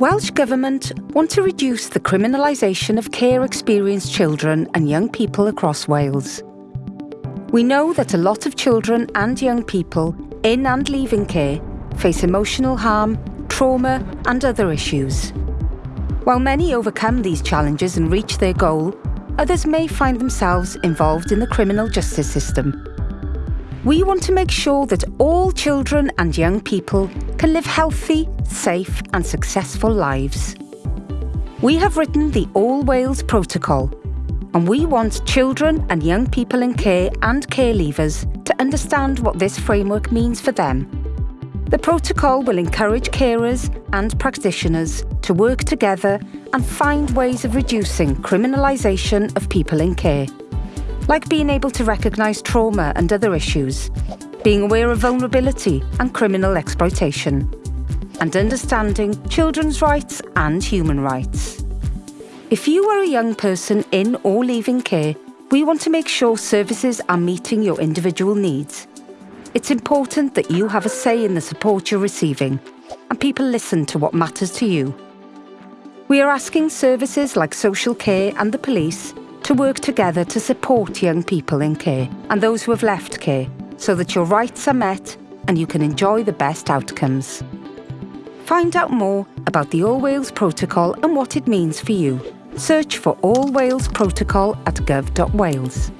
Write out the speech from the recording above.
Welsh Government want to reduce the criminalisation of care experienced children and young people across Wales. We know that a lot of children and young people in and leaving care face emotional harm, trauma and other issues. While many overcome these challenges and reach their goal, others may find themselves involved in the criminal justice system. We want to make sure that all children and young people can live healthy, safe and successful lives. We have written the All Wales Protocol and we want children and young people in care and care leavers to understand what this framework means for them. The protocol will encourage carers and practitioners to work together and find ways of reducing criminalisation of people in care like being able to recognise trauma and other issues, being aware of vulnerability and criminal exploitation, and understanding children's rights and human rights. If you are a young person in or leaving care, we want to make sure services are meeting your individual needs. It's important that you have a say in the support you're receiving and people listen to what matters to you. We are asking services like social care and the police to work together to support young people in care and those who have left care so that your rights are met and you can enjoy the best outcomes. Find out more about the All Wales Protocol and what it means for you. Search for All Wales Protocol at gov.wales.